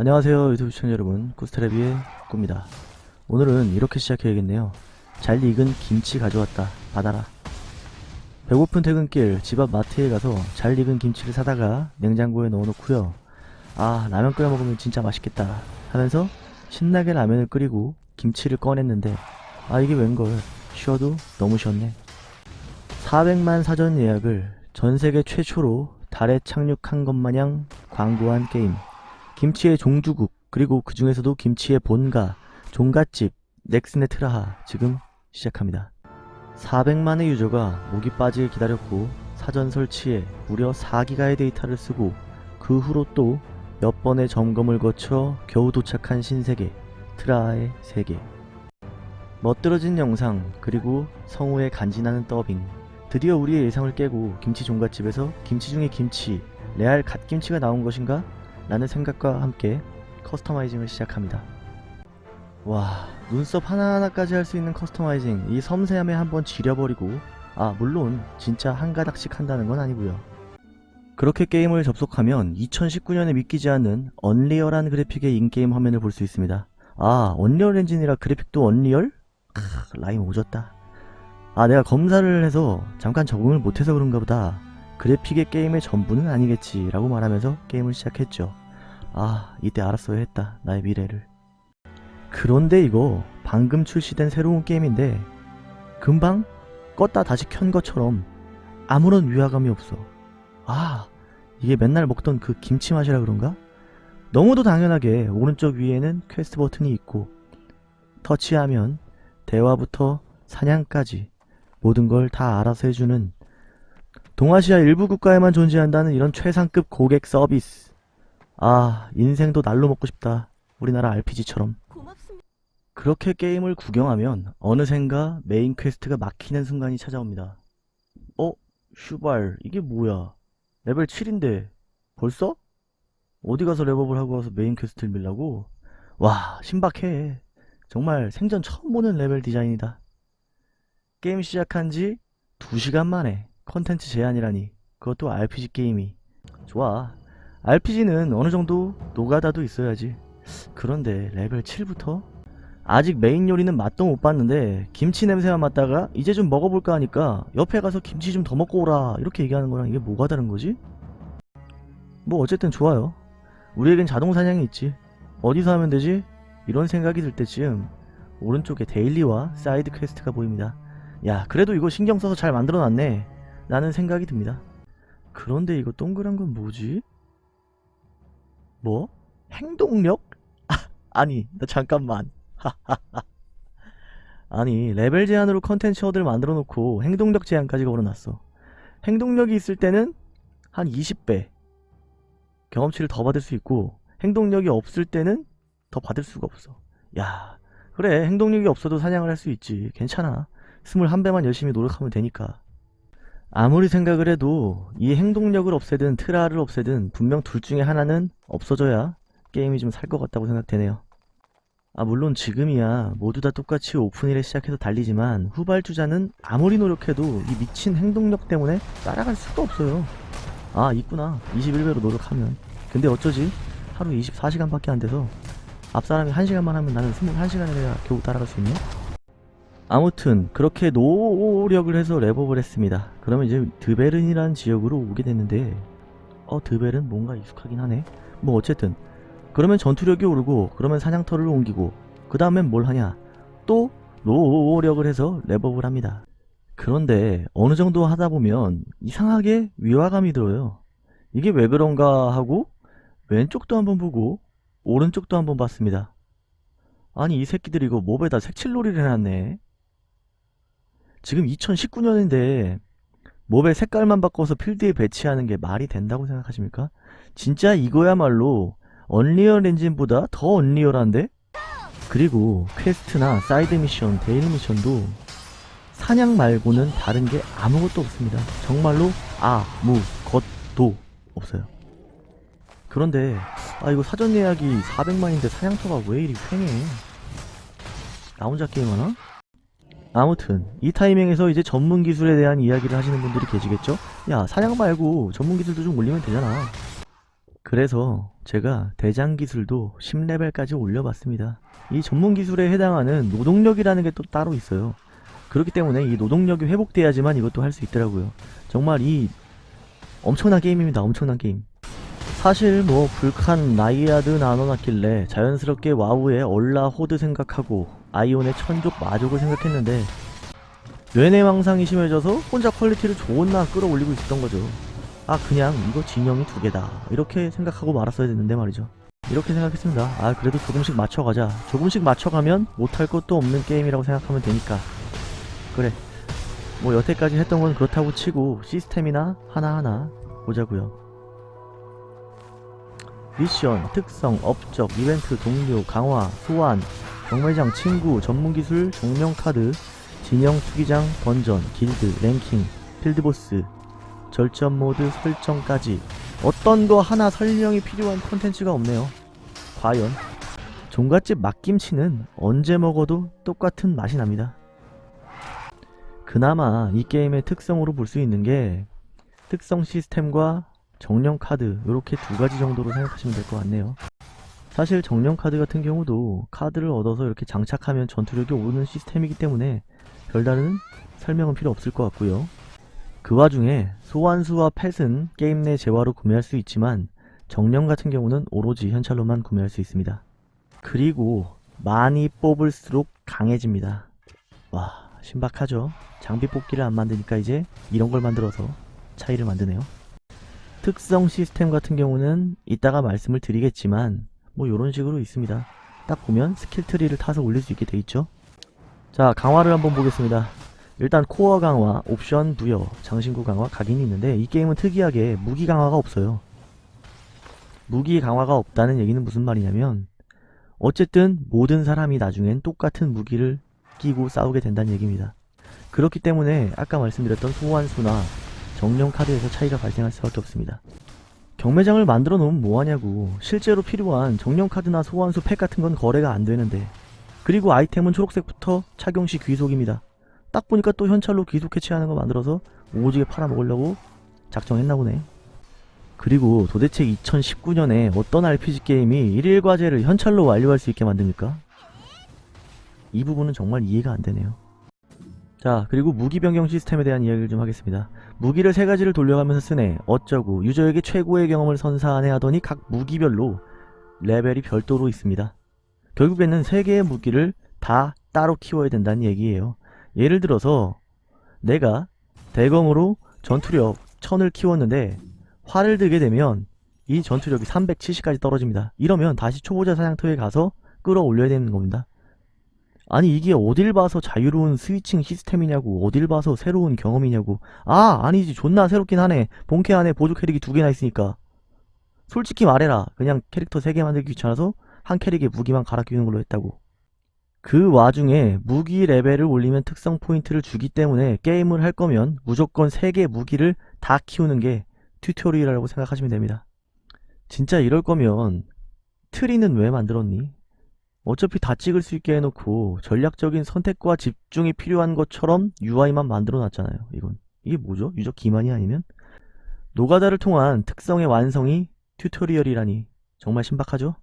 안녕하세요 유튜브 시청자 여러분. 구스타레비의 꾸입니다. 오늘은 이렇게 시작해야겠네요. 잘 익은 김치 가져왔다. 받아라. 배고픈 퇴근길 집 앞 마트에 가서 잘 익은 김치를 사다가 냉장고에 넣어놓고요. 아 라면 끓여 먹으면 진짜 맛있겠다 하면서 신나게 라면을 끓이고 김치를 꺼냈는데 아 이게 웬걸. 쉬어도 너무 쉬었네. 400만 사전 예약을 전세계 최초로 달에 착륙한 것 마냥 광고한 게임 김치의 종주국 그리고 그 중에서도 김치의 본가 종갓집 넥스네트라하 지금 시작합니다. 400만의 유저가 목이 빠지게 기다렸고 사전 설치에 무려 4기가의 데이터를 쓰고 그 후로 또 몇 번의 점검을 거쳐 겨우 도착한 신세계 트라하의 세계 멋들어진 영상 그리고 성우의 간지나는 더빙 드디어 우리의 예상을 깨고 김치 종갓집에서 김치 중에 김치 레알 갓김치가 나온 것인가? 라는 생각과 함께 customizing을 시작합니다. 와 눈썹 하나하나까지 할 수 있는 customizing 이 섬세함에 한번 지려버리고 아 물론 진짜 한 가닥씩 한다는 건 아니고요. 그렇게 게임을 접속하면 2019년에 믿기지 않는 unreal한 그래픽의 in-game 화면을 볼 수 있습니다. 아 Unreal Engine이라 그래픽도 unreal? 크, 라임 오졌다. 아 내가 검사를 해서 잠깐 적응을 못해서 그런가 보다. 그래픽이 게임의 전부는 아니겠지 라고 말하면서 게임을 시작했죠. 아 이때 알았어야 했다 나의 미래를. 그런데 이거 방금 출시된 새로운 게임인데 금방 껐다 다시 켠 것처럼 아무런 위화감이 없어. 아 이게 맨날 먹던 그 김치 맛이라 그런가? 너무도 당연하게 오른쪽 위에는 퀘스트 버튼이 있고 터치하면 대화부터 사냥까지 모든 걸 다 알아서 해주는 동아시아 일부 국가에만 존재한다는 이런 최상급 고객 서비스. 아, 인생도 날로 먹고 싶다. 우리나라 RPG처럼. 그렇게 게임을 구경하면 어느샌가 main quest가 막히는 순간이 찾아옵니다. 어? 슈발, 이게 뭐야? 레벨 7인데 벌써? 어디 가서 level up을 하고 와서 main quest를 밀라고? 와, 신박해. 정말 생전 처음 보는 레벨 디자인이다. 게임 시작한 지 2시간 만에 컨텐츠 제한이라니 그것도 RPG 게임이 좋아 RPG는 어느 정도 노가다도 있어야지 그런데 레벨 7부터? 아직 메인 요리는 맛도 못 봤는데 김치 냄새만 맡다가 이제 좀 먹어볼까 하니까 옆에 가서 김치 좀 더 먹고 오라 이렇게 얘기하는 거랑 이게 뭐가 다른 거지? 뭐 어쨌든 좋아요 우리에겐 자동 사냥이 있지 어디서 하면 되지? 이런 생각이 들 때쯤 오른쪽에 daily와 side quest가 보입니다 야 그래도 이거 신경 써서 잘 만들어놨네 라는 생각이 듭니다 그런데 이거 동그란 건 뭐지? 뭐? 행동력? 아, 아니 나 잠깐만. 아니 레벨 제한으로 컨텐츠 허들을 만들어 놓고 행동력 제한까지 걸어놨어. 행동력이 있을 때는 한 20배. 경험치를 더 받을 수 있고 행동력이 없을 때는 더 받을 수가 없어. 야 그래. 행동력이 없어도 사냥을 할 수 있지. 괜찮아. 21배만 열심히 노력하면 되니까 아무리 생각을 해도 이 행동력을 없애든 트라를 없애든 분명 둘 중에 하나는 없어져야 게임이 좀 살 것 같다고 생각되네요. 아 물론 지금이야 모두 다 똑같이 오픈일에 시작해서 달리지만 후발주자는 아무리 노력해도 이 미친 행동력 때문에 따라갈 수가 없어요. 아 있구나. 21배로 노력하면. 근데 어쩌지? 하루 24시간밖에 안 돼서 앞사람이 1시간만 하면 나는 21시간을 해야 겨우 따라갈 수 있네 아무튼 그렇게 노력을 해서 랩업을 했습니다. 그러면 이제 드베른이라는 지역으로 오게 됐는데 어 드베른 뭔가 익숙하긴 하네. 뭐 어쨌든. 그러면 전투력이 오르고 그러면 사냥터를 옮기고 그 다음엔 뭘 하냐? 또 노력을 해서 랩업을 합니다. 그런데 어느 정도 하다 보면 이상하게 위화감이 들어요. 이게 왜 그런가 하고 왼쪽도 한번 보고 오른쪽도 한번 봤습니다. 아니 이 새끼들이 이거 몹에다 색칠놀이를 해놨네 지금 2019년인데 몹의 색깔만 바꿔서 필드에 배치하는 게 말이 된다고 생각하십니까? 진짜 이거야말로 언리얼 엔진보다 더 언리얼한데? 그리고 quest나 side 미션, daily 미션도 사냥 말고는 다른 게 아무것도 없습니다. 정말로 아무것도 없어요. 그런데 아 이거 사전 예약이 400만인데 사냥터가 왜 이리 횡해? 나 혼자 게임하나? 아무튼 이 타이밍에서 이제 전문 기술에 대한 이야기를 하시는 분들이 계시겠죠? 야 사냥 말고 전문 기술도 좀 올리면 되잖아. 그래서 제가 대장 기술도 10레벨까지 올려봤습니다. 이 전문 기술에 해당하는 노동력이라는 게 또 따로 있어요. 그렇기 때문에 이 노동력이 회복돼야지만 이것도 할 수 있더라고요. 정말 이 엄청난 게임입니다. 엄청난 게임. 사실 뭐 불칸 나이아드 나눠놨길래 자연스럽게 와우의 얼라 호드 생각하고 아이온의 천족 마족을 생각했는데 뇌내 망상이 심해져서 혼자 quality를 존나 끌어올리고 있었던 거죠. 아 그냥 이거 진영이 두 개다 이렇게 생각하고 말았어야 됐는데 말이죠. 이렇게 생각했습니다. 아 그래도 조금씩 맞춰가자. 조금씩 맞춰가면 못할 것도 없는 게임이라고 생각하면 되니까. 그래. 뭐 여태까지 했던 건 그렇다고 치고 시스템이나 하나하나 보자고요. 미션, 특성, 업적, 이벤트, 동료, 강화, 소환, 경매장, 친구, 전문기술, 종명카드, 진영, 투기장, 던전, 길드, 랭킹, 필드보스, 절전 모드 설정까지 어떤 거 하나 설명이 필요한 콘텐츠가 없네요. 과연 종갓집 막김치는 언제 먹어도 똑같은 맛이 납니다. 그나마 이 게임의 특성으로 볼 수 있는 게 특성 시스템과 정령 카드 이렇게 두 가지 정도로 생각하시면 될 것 같네요. 사실 정령 카드 같은 경우도 카드를 얻어서 이렇게 장착하면 전투력이 오르는 시스템이기 때문에 별다른 설명은 필요 없을 것 같고요. 그 와중에 소환수와 펫은 게임 내 재화로 구매할 수 있지만 정령 같은 경우는 오로지 현찰로만 구매할 수 있습니다. 그리고 많이 뽑을수록 강해집니다. 와 신박하죠? 장비 뽑기를 안 만드니까 이제 이런 걸 만들어서 차이를 만드네요. 특성 시스템 같은 경우는 이따가 말씀을 드리겠지만 뭐 요런 식으로 있습니다. 딱 보면 skill tree를 타서 올릴 수 있게 돼 있죠. 자 강화를 한번 보겠습니다. 일단 core 강화, 옵션 부여, 장신구 강화, 각인이 있는데 이 게임은 특이하게 무기 강화가 없어요. 무기 강화가 없다는 얘기는 무슨 말이냐면 어쨌든 모든 사람이 나중엔 똑같은 무기를 끼고 싸우게 된다는 얘기입니다. 그렇기 때문에 아까 말씀드렸던 소환수나 정령 카드에서 차이가 발생할 수밖에 없습니다. 경매장을 만들어 놓으면 뭐하냐고 실제로 필요한 정령 카드나 소환수 팩 같은 건 거래가 안 되는데 그리고 아이템은 초록색부터 착용 시 귀속입니다. 딱 보니까 또 현찰로 귀속 해체하는 거 만들어서 오지게 팔아먹으려고 작정했나 보네. 그리고 도대체 2019년에 어떤 RPG 게임이 일일 과제를 현찰로 완료할 수 있게 만듭니까? 이 부분은 정말 이해가 안 되네요. 자 그리고 무기 변경 시스템에 대한 이야기를 좀 하겠습니다. 무기를 세 가지를 돌려가면서 쓰네 어쩌고 유저에게 최고의 경험을 선사하네 하더니 각 무기별로 레벨이 별도로 있습니다. 결국에는 세 개의 무기를 다 따로 키워야 된다는 얘기예요. 예를 들어서 내가 대검으로 전투력 1000을 키웠는데 활을 들게 되면 이 전투력이 370까지 떨어집니다. 이러면 다시 초보자 사냥터에 가서 끌어올려야 되는 겁니다. 아니 이게 어딜 봐서 자유로운 스위칭 시스템이냐고 어딜 봐서 새로운 경험이냐고. 아 아니지. 존나 새롭긴 하네. 본캐 안에 보조 캐릭이 두 개나 있으니까. 솔직히 말해라. 그냥 캐릭터 3개 만들기 귀찮아서 한 캐릭에 무기만 갈아 끼우는 걸로 했다고. 그 와중에 무기 레벨을 올리면 특성 포인트를 주기 때문에 게임을 할 거면 무조건 3개 무기를 다 키우는 게 튜토리얼이라고 생각하시면 됩니다. 진짜 이럴 거면 트리는 왜 만들었니? 어차피 다 찍을 수 있게 해놓고 전략적인 선택과 집중이 필요한 것처럼 UI만 만들어 놨잖아요 이건 이게 뭐죠? 유저 기만이 아니면? 노가다를 통한 특성의 완성이 튜토리얼이라니 정말 신박하죠?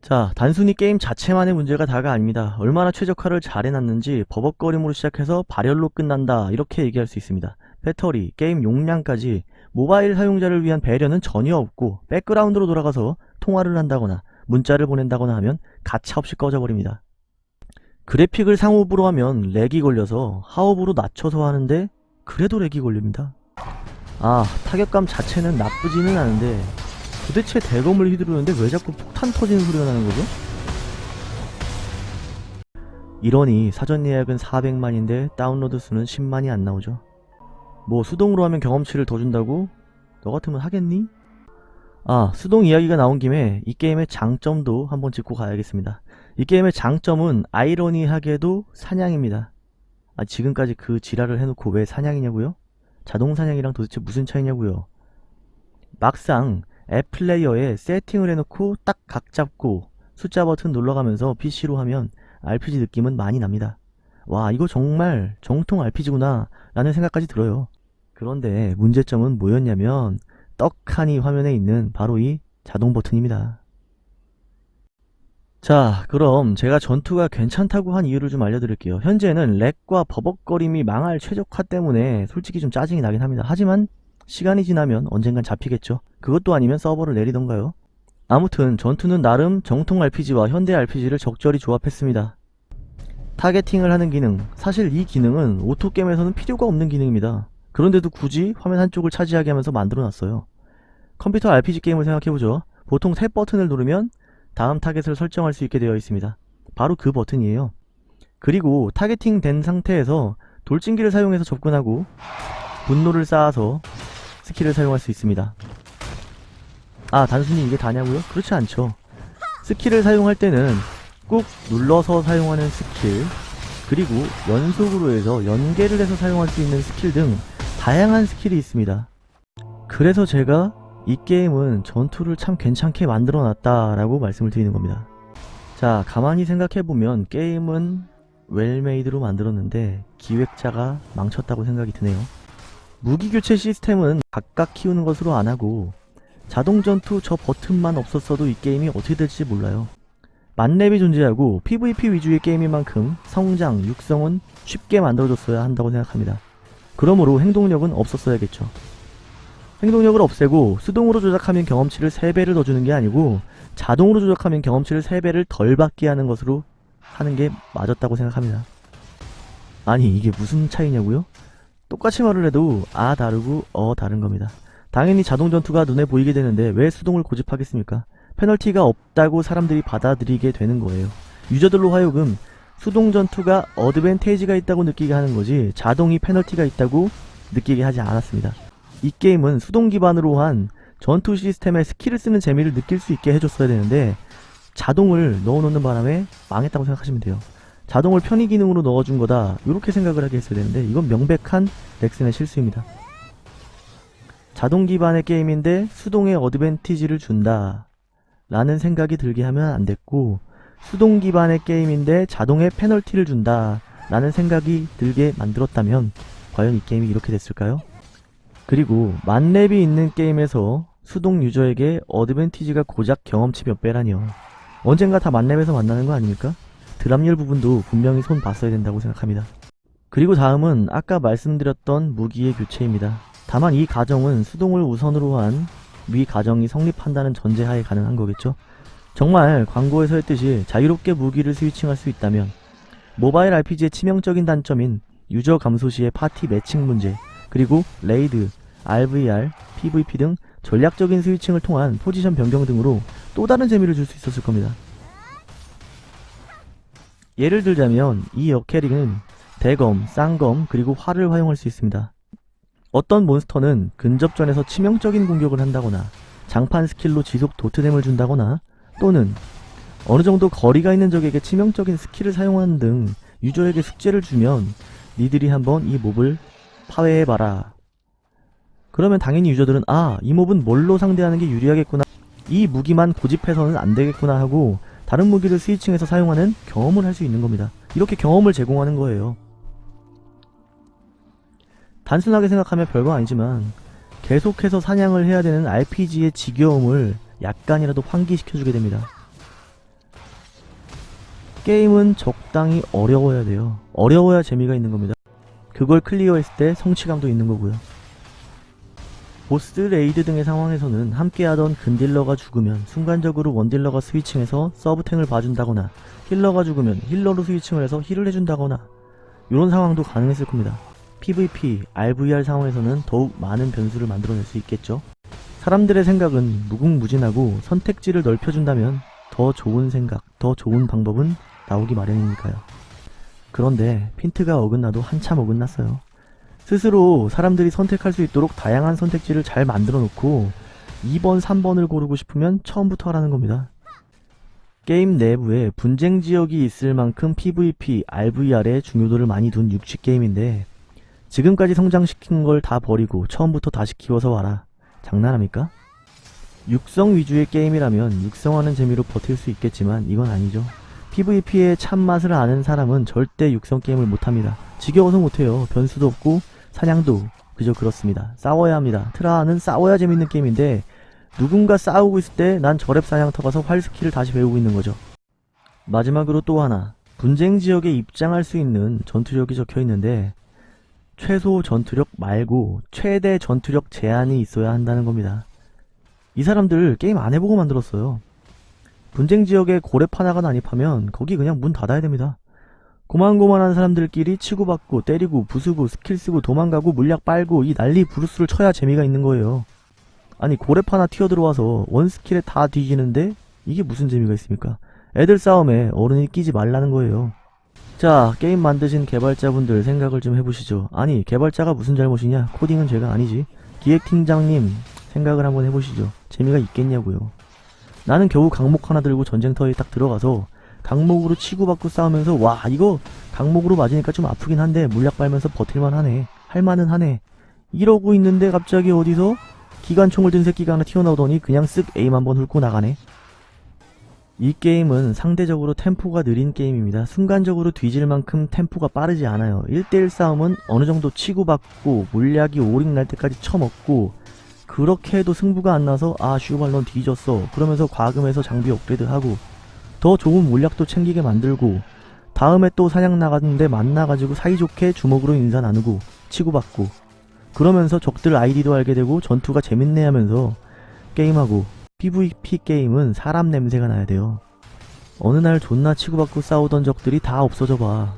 자 단순히 게임 자체만의 문제가 다가 아닙니다 얼마나 최적화를 잘 해놨는지 버벅거림으로 시작해서 발열로 끝난다 이렇게 얘기할 수 있습니다 배터리, 게임 용량까지 모바일 사용자를 위한 배려는 전혀 없고 백그라운드로 돌아가서 통화를 한다거나 문자를 보낸다거나 하면 가차없이 꺼져버립니다. 그래픽을 상업으로 하면 렉이 걸려서 하업으로 낮춰서 하는데 그래도 렉이 걸립니다. 아 타격감 자체는 나쁘지는 않은데 도대체 대검을 휘두르는데 왜 자꾸 폭탄 터지는 소리가 나는 거죠? 이러니 사전 예약은 400만인데 다운로드 수는 10만이 안 나오죠. 뭐 수동으로 하면 경험치를 더 준다고? 너 같으면 하겠니? 아 수동 이야기가 나온 김에 이 게임의 장점도 한번 짚고 가야겠습니다. 이 게임의 장점은 아이러니하게도 사냥입니다. 아 지금까지 그 지랄을 해놓고 왜 사냥이냐고요? 자동 사냥이랑 도대체 무슨 차이냐고요? 막상 앱 플레이어에 세팅을 해놓고 딱 각 잡고 숫자 버튼 눌러가면서 PC로 하면 RPG 느낌은 많이 납니다. 와 이거 정말 정통 RPG구나 라는 생각까지 들어요. 그런데 문제점은 뭐였냐면 떡하니 화면에 있는 바로 이 자동 버튼입니다. 자, 그럼 제가 전투가 괜찮다고 한 이유를 좀 알려드릴게요. 현재는 렉과 버벅거림이 망할 최적화 때문에 솔직히 좀 짜증이 나긴 합니다. 하지만 시간이 지나면 언젠간 잡히겠죠. 그것도 아니면 서버를 내리던가요. 아무튼 전투는 나름 정통 RPG와 현대 RPG를 적절히 조합했습니다. targeting을 하는 기능 사실 이 기능은 오토게임에서는 필요가 없는 기능입니다. 그런데도 굳이 화면 한쪽을 차지하게 하면서 만들어놨어요. 컴퓨터 RPG 게임을 생각해보죠. 보통 탭 버튼을 누르면 다음 타겟을 설정할 수 있게 되어 있습니다. 바로 그 버튼이에요. 그리고 targeting 된 상태에서 돌진기를 사용해서 접근하고 분노를 쌓아서 스킬을 사용할 수 있습니다. 아 단순히 이게 다냐고요? 그렇지 않죠. 스킬을 사용할 때는 꾹 눌러서 사용하는 스킬 그리고 연속으로 해서 연계를 해서 사용할 수 있는 스킬 등 다양한 스킬이 있습니다. 그래서 제가 이 게임은 전투를 참 괜찮게 만들어 놨다 라고 말씀을 드리는 겁니다. 자 가만히 생각해보면 게임은 well-made로 만들었는데 기획자가 망쳤다고 생각이 드네요. 무기 교체 시스템은 각각 키우는 것으로 안하고 자동 전투 저 버튼만 없었어도 이 게임이 어떻게 될지 몰라요. 만렙이 존재하고 PVP 위주의 게임인 만큼 성장, 육성은 쉽게 만들어줬어야 한다고 생각합니다. 그러므로 행동력은 없었어야겠죠. 행동력을 없애고 수동으로 조작하면 경험치를 3배를 더 주는 게 아니고 자동으로 조작하면 경험치를 3배를 덜 받게 하는 것으로 하는 게 맞았다고 생각합니다. 아니 이게 무슨 차이냐고요? 똑같이 말을 해도 아 다르고 어 다른 겁니다. 당연히 자동 전투가 눈에 보이게 되는데 왜 수동을 고집하겠습니까? 페널티가 없다고 사람들이 받아들이게 되는 거예요. 유저들로 하여금 수동 전투가 advantage가 있다고 느끼게 하는 거지 자동이 페널티가 있다고 느끼게 하지 않았습니다. 이 게임은 수동 기반으로 한 전투 시스템에 스킬을 쓰는 재미를 느낄 수 있게 해줬어야 되는데 자동을 넣어놓는 바람에 망했다고 생각하시면 돼요. 자동을 편의 기능으로 넣어준 거다 이렇게 생각을 하게 했어야 되는데 이건 명백한 넥슨의 실수입니다. 자동 기반의 게임인데 수동의 어드밴티지를 준다 라는 생각이 들게 하면 안 됐고 수동 기반의 게임인데 자동의 페널티를 준다 라는 생각이 들게 만들었다면 과연 이 게임이 이렇게 됐을까요? 그리고 만렙이 있는 게임에서 수동 유저에게 어드밴티지가 고작 경험치 몇 배라니요 언젠가 다 만렙에서 만나는 거 아닙니까? 드랍률 부분도 분명히 손 봤어야 된다고 생각합니다. 그리고 다음은 아까 말씀드렸던 무기의 교체입니다. 다만 이 가정은 수동을 우선으로 한 위 가정이 성립한다는 전제하에 가능한 거겠죠? 정말 광고에서 했듯이 자유롭게 무기를 switching할 수 있다면 모바일 RPG의 치명적인 단점인 유저 감소 시의 파티 매칭 문제 그리고 raid, RVR, PVP 등 전략적인 switching을 통한 포지션 변경 등으로 또 다른 재미를 줄 수 있었을 겁니다. 예를 들자면 이 여캐릭은 대검, 쌍검, 그리고 활을 활용할 수 있습니다. 어떤 몬스터는 근접전에서 치명적인 공격을 한다거나 장판 스킬로 지속 도트댐을 준다거나 또는 어느 정도 거리가 있는 적에게 치명적인 스킬을 사용하는 등 유저에게 숙제를 주면 니들이 한번 이 몹을 파괴해봐라. 그러면 당연히 유저들은 아, 이 몹은 뭘로 상대하는 게 유리하겠구나. 이 무기만 고집해서는 안 되겠구나 하고 다른 무기를 switching해서 사용하는 경험을 할 수 있는 겁니다. 이렇게 경험을 제공하는 거예요. 단순하게 생각하면 별거 아니지만 계속해서 사냥을 해야 되는 RPG의 지겨움을 약간이라도 환기시켜주게 됩니다. 게임은 적당히 어려워야 돼요. 어려워야 재미가 있는 겁니다. 그걸 클리어했을 때 성취감도 있는 거고요. 보스 raid 등의 상황에서는 함께하던 근딜러가 죽으면 순간적으로 원딜러가 switching해서 서브탱을 봐준다거나 healer가 죽으면 healer로 switching을 해서 heal을 해준다거나 이런 상황도 가능했을 겁니다. PVP, RVR 상황에서는 더욱 많은 변수를 만들어낼 수 있겠죠. 사람들의 생각은 무궁무진하고 선택지를 넓혀준다면 더 좋은 생각, 더 좋은 방법은 나오기 마련이니까요. 그런데 핀트가 어긋나도 한참 어긋났어요. 스스로 사람들이 선택할 수 있도록 다양한 선택지를 잘 만들어 놓고 2번, 3번을 고르고 싶으면 처음부터 하라는 겁니다. 게임 내부에 분쟁 지역이 있을 만큼 PVP, RVR에 중요도를 많이 둔 육지 게임인데 지금까지 성장시킨 걸 다 버리고 처음부터 다시 키워서 와라. 장난합니까? 육성 위주의 게임이라면 육성하는 재미로 버틸 수 있겠지만 이건 아니죠. PVP의 참맛을 아는 사람은 절대 육성 게임을 못합니다. 지겨워서 못해요. 변수도 없고 사냥도 그저 그렇습니다. 싸워야 합니다. 트라는 싸워야 재밌는 게임인데 누군가 싸우고 있을 때 난 저렙 사냥터 가서 활 스킬을 다시 배우고 있는 거죠. 마지막으로 또 하나 분쟁 지역에 입장할 수 있는 전투력이 적혀 있는데 최소 전투력 말고 최대 전투력 제한이 있어야 한다는 겁니다. 이 사람들 게임 안 해보고 만들었어요. 분쟁 지역에 고렙 하나가 난입하면 거기 그냥 문 닫아야 됩니다. 고만고만한 사람들끼리 치고받고 때리고 부수고 스킬 쓰고 도망가고 물약 빨고 이 난리 부르스를 쳐야 재미가 있는 거예요. 아니 고랩 하나 튀어들어와서 원스킬에 다 뒤지는데 이게 무슨 재미가 있습니까? 애들 싸움에 어른이 끼지 말라는 거예요. 자 게임 만드신 개발자분들 생각을 좀 해보시죠. 아니 개발자가 무슨 잘못이냐 코딩은 죄가 아니지. 기획팀장님 생각을 한번 해보시죠. 재미가 있겠냐고요. 나는 겨우 강목 하나 들고 전쟁터에 딱 들어가서 강목으로 치고받고 싸우면서 와 이거 강목으로 맞으니까 좀 아프긴 한데 물약 빨면서 버틸만 하네 할만은 하네. 이러고 있는데 갑자기 어디서 기관총을 든 새끼가 하나 튀어나오더니 그냥 쓱 에임 한번 훑고 나가네. 이 게임은 상대적으로 템포가 느린 게임입니다. 순간적으로 뒤질 만큼 템포가 빠르지 않아요. 1대1 싸움은 어느정도 치고받고 물약이 오링 날 때까지 쳐먹고 그렇게 해도 승부가 안 나서 아 슈발 넌 뒤졌어. 그러면서 과금해서 장비 업그레이드하고 더 좋은 물약도 챙기게 만들고 다음에 또 사냥 나갔는데 만나가지고 사이좋게 주먹으로 인사 나누고 치고받고 그러면서 적들 아이디도 알게 되고 전투가 재밌네 하면서 게임하고 PVP 게임은 사람 냄새가 나야 돼요 어느 날 존나 치고받고 싸우던 적들이 다 없어져 봐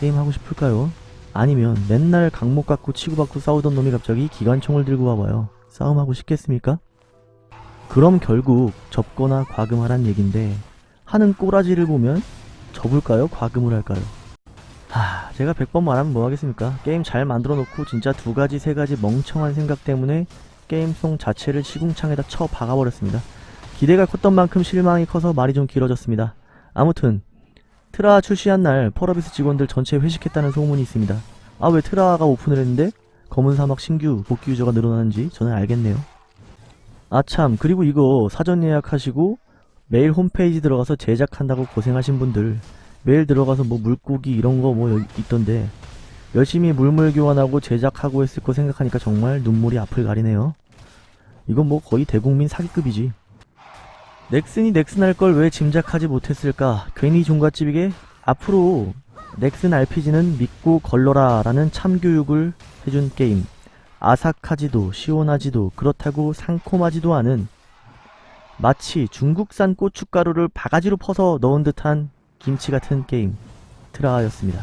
게임하고 싶을까요? 아니면 맨날 강목 갖고 치고받고 싸우던 놈이 갑자기 기관총을 들고 와봐요 싸움하고 싶겠습니까? 그럼 결국 접거나 과금하란 얘긴데 하는 꼬라지를 보면 접을까요? 과금을 할까요? 하, 제가 100번 말하면 뭐 하겠습니까? 게임 잘 만들어 놓고 진짜 두 가지, 세 가지 멍청한 생각 때문에 게임성 자체를 시궁창에다 쳐 박아버렸습니다. 기대가 컸던 만큼 실망이 커서 말이 좀 길어졌습니다. 아무튼 트라 출시한 날 펄어비스 직원들 전체 회식했다는 소문이 있습니다. 아 왜 트라가 오픈을 했는데 검은 사막 신규 복귀 유저가 늘어나는지 저는 알겠네요. 아참 그리고 이거 사전 예약하시고 매일 홈페이지 들어가서 제작한다고 고생하신 분들 매일 들어가서 뭐 물고기 이런 거 뭐 있던데 열심히 물물 교환하고 제작하고 했을 거 생각하니까 정말 눈물이 앞을 가리네요. 이건 뭐 거의 대국민 사기급이지. 넥슨이 넥슨 할 걸 왜 짐작하지 못했을까? 괜히 종갓집이게 앞으로 넥슨 RPG는 믿고 걸러라 라는 참교육을 해준 게임. 아삭하지도 시원하지도 그렇다고 상콤하지도 않은 마치 중국산 고춧가루를 바가지로 퍼서 넣은 듯한 김치 같은 게임 트라였습니다.